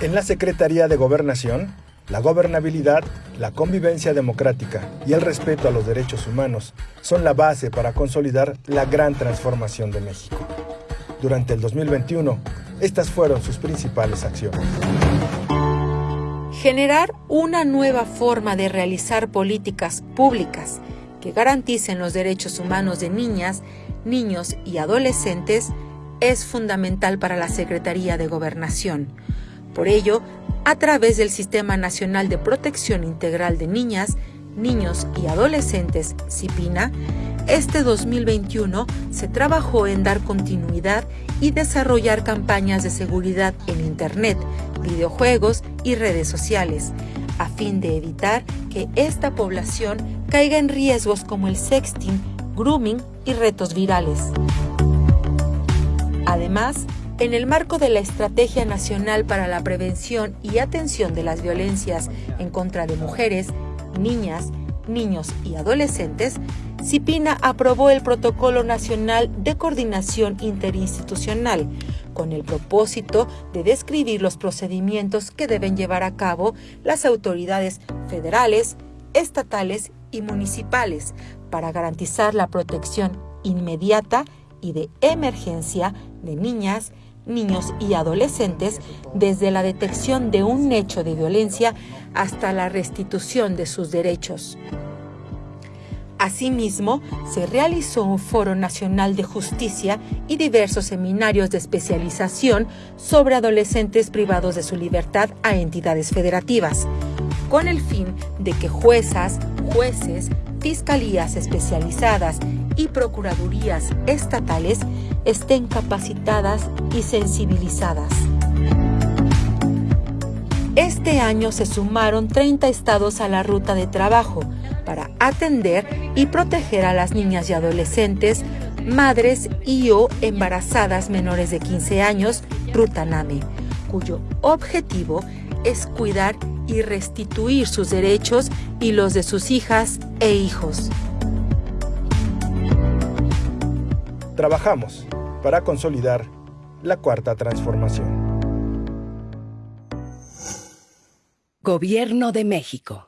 En la Secretaría de Gobernación, la gobernabilidad, la convivencia democrática y el respeto a los derechos humanos son la base para consolidar la gran transformación de México. Durante el 2021, estas fueron sus principales acciones. Generar una nueva forma de realizar políticas públicas que garanticen los derechos humanos de niñas, niños y adolescentes es fundamental para la Secretaría de Gobernación. Por ello, a través del Sistema Nacional de Protección Integral de Niñas, Niños y Adolescentes, CIPINA, este 2021 se trabajó en dar continuidad y desarrollar campañas de seguridad en Internet, videojuegos y redes sociales, a fin de evitar que esta población caiga en riesgos como el sexting, grooming y retos virales. Además, en el marco de la Estrategia Nacional para la Prevención y Atención de las Violencias en contra de mujeres, niñas, niños y adolescentes, CIPINA aprobó el Protocolo Nacional de Coordinación Interinstitucional, con el propósito de describir los procedimientos que deben llevar a cabo las autoridades federales, estatales y municipales para garantizar la protección inmediata y de emergencia de niñas, niños y adolescentes desde la detección de un hecho de violencia hasta la restitución de sus derechos. Asimismo, se realizó un foro nacional de justicia y diversos seminarios de especialización sobre adolescentes privados de su libertad a entidades federativas, con el fin de que juezas, jueces, fiscalías especializadas y procuradurías estatales estén capacitadas y sensibilizadas. Este año se sumaron 30 estados a la ruta de trabajo para atender y proteger a las niñas y adolescentes, madres y o embarazadas menores de 15 años, Rutaname, cuyo objetivo es cuidar y restituir sus derechos y los de sus hijas e hijos. Trabajamos para consolidar la cuarta transformación. Gobierno de México.